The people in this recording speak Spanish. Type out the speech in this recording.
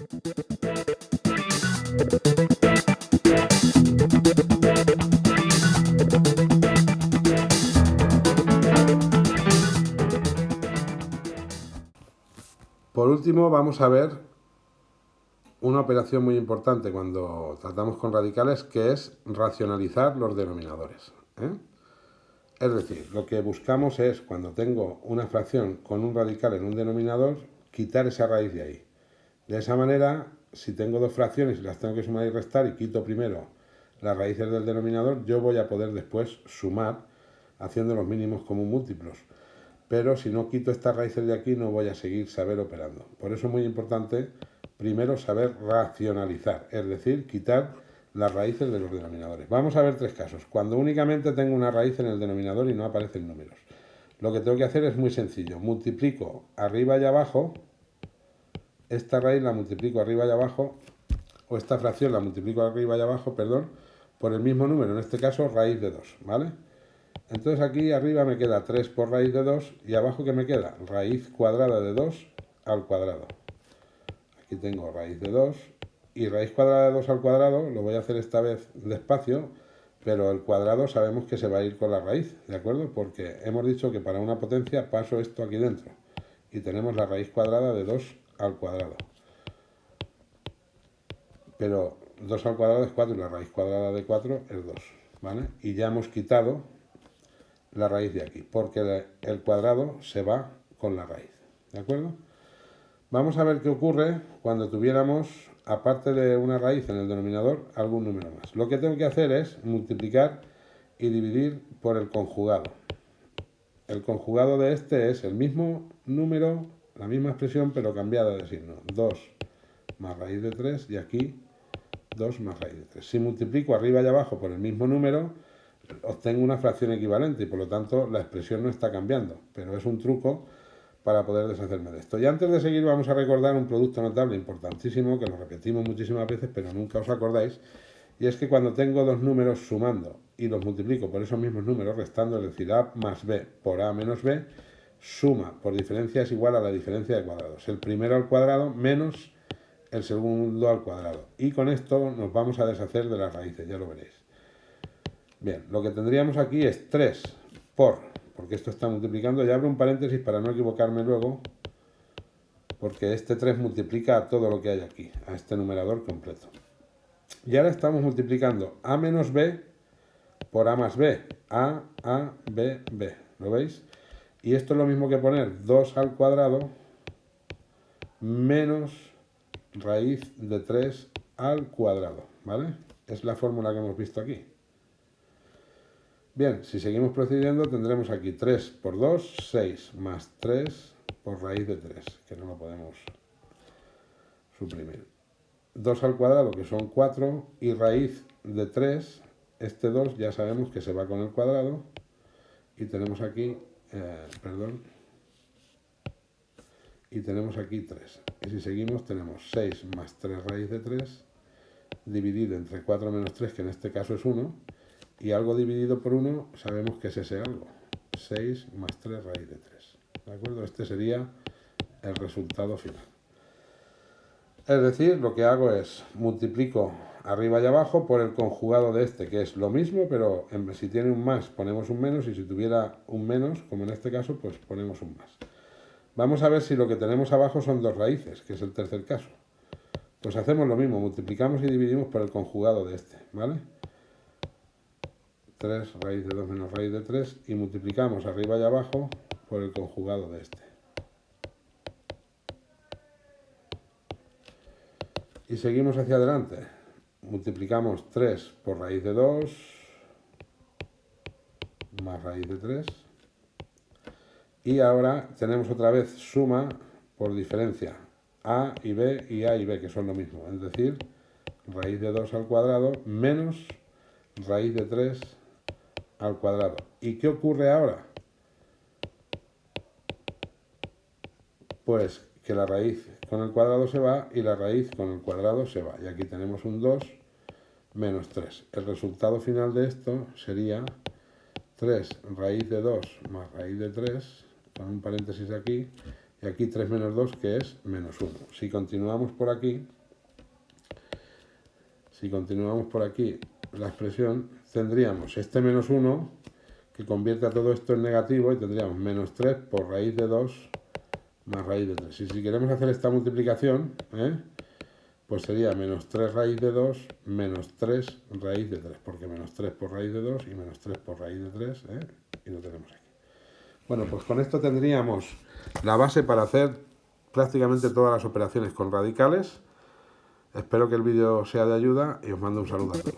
Por último, vamos a ver una operación muy importante cuando tratamos con radicales, que es racionalizar los denominadores. ¿eh? Es decir, lo que buscamos es, cuando tengo una fracción con un radical en un denominador, quitar esa raíz de ahí. De esa manera, si tengo dos fracciones y las tengo que sumar y restar y quito primero las raíces del denominador, yo voy a poder después sumar haciendo los mínimos como múltiplos pero si no quito estas raíces de aquí no voy a seguir saber operando. Por eso es muy importante primero saber racionalizar, es decir, quitar las raíces de los denominadores. Vamos a ver tres casos. Cuando únicamente tengo una raíz en el denominador y no aparecen números. Lo que tengo que hacer es muy sencillo. Multiplico arriba y abajo, esta raíz la multiplico arriba y abajo, o esta fracción la multiplico arriba y abajo, perdón, por el mismo número, en este caso raíz de 2, ¿vale? Entonces aquí arriba me queda 3 por raíz de 2 y abajo que me queda raíz cuadrada de 2 al cuadrado. Aquí tengo raíz de 2 y raíz cuadrada de 2 al cuadrado, lo voy a hacer esta vez despacio, pero el cuadrado sabemos que se va a ir con la raíz, ¿de acuerdo? Porque hemos dicho que para una potencia paso esto aquí dentro y tenemos la raíz cuadrada de 2 al cuadrado. Pero 2 al cuadrado es 4 y la raíz cuadrada de 4 es 2, ¿vale? Y ya hemos quitado la raíz de aquí, porque el cuadrado se va con la raíz, ¿de acuerdo? Vamos a ver qué ocurre cuando tuviéramos, aparte de una raíz en el denominador, algún número más. Lo que tengo que hacer es multiplicar y dividir por el conjugado. El conjugado de este es el mismo número, la misma expresión, pero cambiada de signo. 2 más raíz de 3 y aquí 2 más raíz de 3. Si multiplico arriba y abajo por el mismo número, obtengo una fracción equivalente y por lo tanto la expresión no está cambiando, pero es un truco para poder deshacerme de esto. Y antes de seguir vamos a recordar un producto notable importantísimo que lo repetimos muchísimas veces pero nunca os acordáis y es que cuando tengo dos números sumando y los multiplico por esos mismos números restando, es decir, a más b por a menos b, suma por diferencia es igual a la diferencia de cuadrados. El primero al cuadrado menos el segundo al cuadrado. Y con esto nos vamos a deshacer de las raíces, ya lo veréis. Bien, lo que tendríamos aquí es 3 por, porque esto está multiplicando, y abro un paréntesis para no equivocarme luego, porque este 3 multiplica todo lo que hay aquí, a este numerador completo. Y ahora estamos multiplicando a menos b por a más b, a, a, b, b, ¿lo veis? Y esto es lo mismo que poner 2 al cuadrado menos raíz de 3 al cuadrado, ¿vale? Es la fórmula que hemos visto aquí. Bien, si seguimos procediendo tendremos aquí 3 por 2, 6, más 3 por raíz de 3, que no lo podemos suprimir. 2 al cuadrado, que son 4, y raíz de 3, este 2 ya sabemos que se va con el cuadrado, y tenemos aquí, eh, perdón, y tenemos aquí 3. Y si seguimos tenemos 6 más 3 raíz de 3, dividido entre 4 menos 3, que en este caso es 1, y algo dividido por 1 sabemos que es ese algo. 6 más 3 raíz de 3. ¿De acuerdo? Este sería el resultado final. Es decir, lo que hago es multiplico arriba y abajo por el conjugado de este, que es lo mismo, pero si tiene un más ponemos un menos y si tuviera un menos, como en este caso, pues ponemos un más. Vamos a ver si lo que tenemos abajo son dos raíces, que es el tercer caso. Pues hacemos lo mismo, multiplicamos y dividimos por el conjugado de este, ¿vale? 3 raíz de 2 menos raíz de 3 y multiplicamos arriba y abajo por el conjugado de este. Y seguimos hacia adelante. Multiplicamos 3 por raíz de 2 más raíz de 3. Y ahora tenemos otra vez suma por diferencia. A y B y A y B, que son lo mismo. Es decir, raíz de 2 al cuadrado menos raíz de 3 al cuadrado. ¿Y qué ocurre ahora? Pues que la raíz con el cuadrado se va y la raíz con el cuadrado se va. Y aquí tenemos un 2 menos 3. El resultado final de esto sería 3 raíz de 2 más raíz de 3, con un paréntesis aquí, y aquí 3 menos 2 que es menos 1. Si continuamos por aquí, si continuamos por aquí la expresión, tendríamos este menos 1 que convierte a todo esto en negativo y tendríamos menos 3 por raíz de 2 más raíz de 3. Y si queremos hacer esta multiplicación, ¿eh? pues sería menos 3 raíz de 2 menos 3 raíz de 3, porque menos 3 por raíz de 2 y menos 3 por raíz de 3, ¿eh? y lo tenemos aquí. Bueno, pues con esto tendríamos la base para hacer prácticamente todas las operaciones con radicales. Espero que el vídeo sea de ayuda y os mando un saludo a todos.